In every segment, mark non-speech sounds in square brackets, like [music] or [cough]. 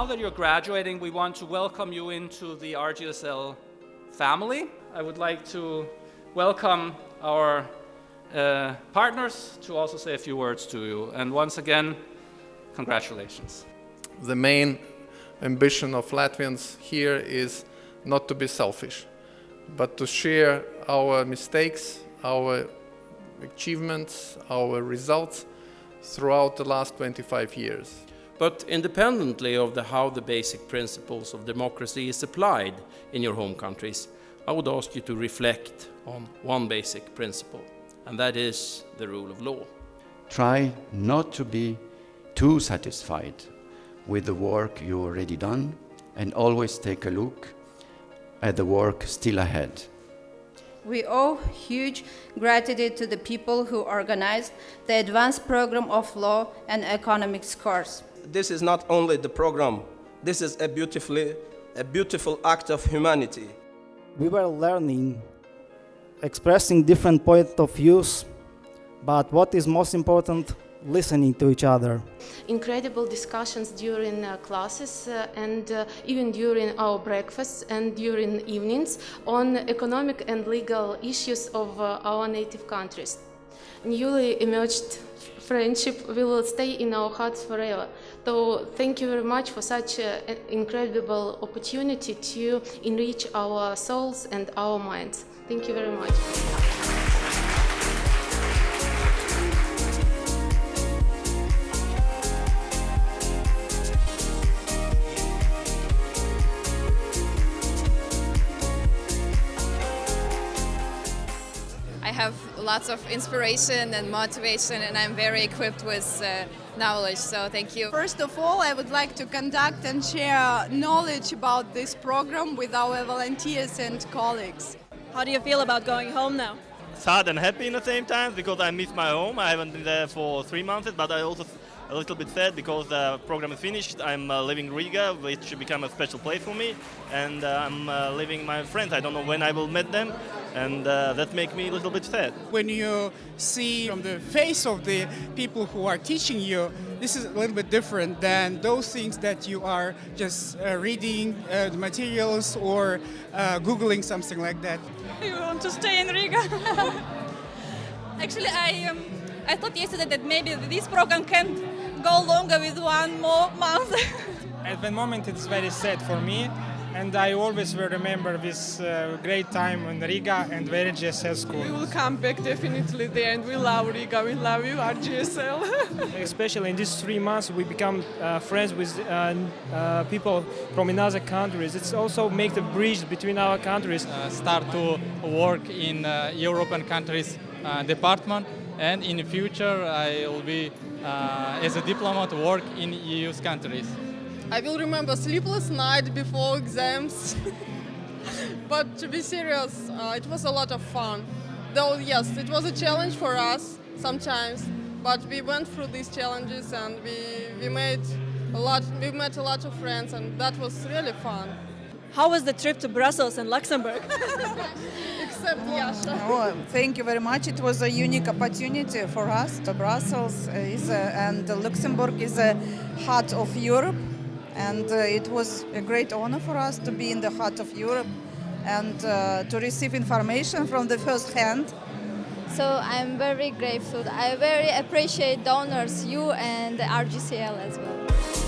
Now that you're graduating, we want to welcome you into the RGSL family. I would like to welcome our uh, partners to also say a few words to you. And once again, congratulations. The main ambition of Latvians here is not to be selfish, but to share our mistakes, our achievements, our results throughout the last 25 years. But independently of the, how the basic principles of democracy is applied in your home countries, I would ask you to reflect on one basic principle, and that is the rule of law. Try not to be too satisfied with the work you already done and always take a look at the work still ahead. We owe huge gratitude to the people who organized the advanced program of law and economics course. This is not only the program, this is a, beautifully, a beautiful act of humanity. We were learning, expressing different point of views, but what is most important, listening to each other. Incredible discussions during uh, classes uh, and uh, even during our breakfasts and during evenings on economic and legal issues of uh, our native countries. Newly emerged friendship will stay in our hearts forever. So thank you very much for such an incredible opportunity to enrich our souls and our minds. Thank you very much. Lots of inspiration and motivation and I'm very equipped with uh, knowledge, so thank you. First of all, I would like to conduct and share knowledge about this program with our volunteers and colleagues. How do you feel about going home now? Sad and happy in the same time because I miss my home. I haven't been there for three months, but I also a little bit sad because the program is finished. I'm uh, leaving Riga, which should become a special place for me, and uh, I'm uh, leaving my friends. I don't know when I will meet them, and uh, that makes me a little bit sad. When you see from the face of the people who are teaching you, this is a little bit different than those things that you are just uh, reading uh, the materials or googling something like that. [laughs] You want to stay in Riga? [laughs] Actually, I um, I thought yesterday that maybe this program can go longer with one more month. [laughs] At the moment it's very sad for me and I always will remember this uh, great time in Riga and the RGSL school. We will come back definitely there and we love Riga, we love you RGSL. [laughs] Especially in these three months we become uh, friends with uh, uh, people from another countries. It's also make the bridge between our countries. Uh, start to work in uh, European countries department and in the future I will be uh, as a diplomat work in EU countries. I will remember sleepless night before exams. [laughs] but to be serious, uh, it was a lot of fun. Though yes, it was a challenge for us sometimes, but we went through these challenges and we, we made a lot, we met a lot of friends and that was really fun. How was the trip to Brussels and Luxembourg? [laughs] [laughs] Except Yasha. Oh, thank you very much. It was a unique opportunity for us. To Brussels is a, and Luxembourg is a heart of Europe, and uh, it was a great honor for us to be in the heart of Europe and uh, to receive information from the first hand. So I'm very grateful. I very appreciate donors, you and RGSL as well.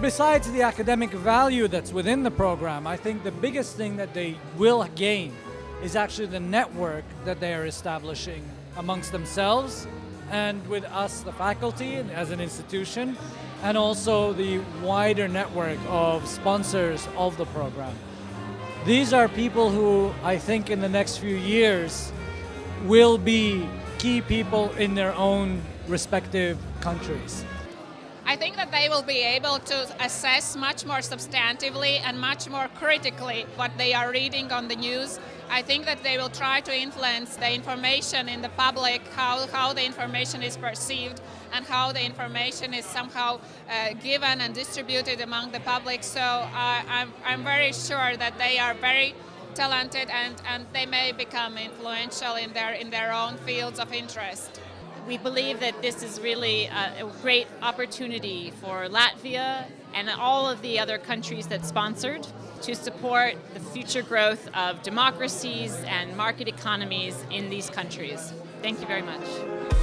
Besides the academic value that's within the program, I think the biggest thing that they will gain is actually the network that they are establishing amongst themselves and with us, the faculty, as an institution, and also the wider network of sponsors of the program. These are people who I think in the next few years will be key people in their own respective countries. I think that they will be able to assess much more substantively and much more critically what they are reading on the news. I think that they will try to influence the information in the public, how, how the information is perceived, and how the information is somehow uh, given and distributed among the public. So uh, I'm, I'm very sure that they are very talented and, and they may become influential in their, in their own fields of interest. We believe that this is really a, a great opportunity for Latvia and all of the other countries that sponsored to support the future growth of democracies and market economies in these countries. Thank you very much.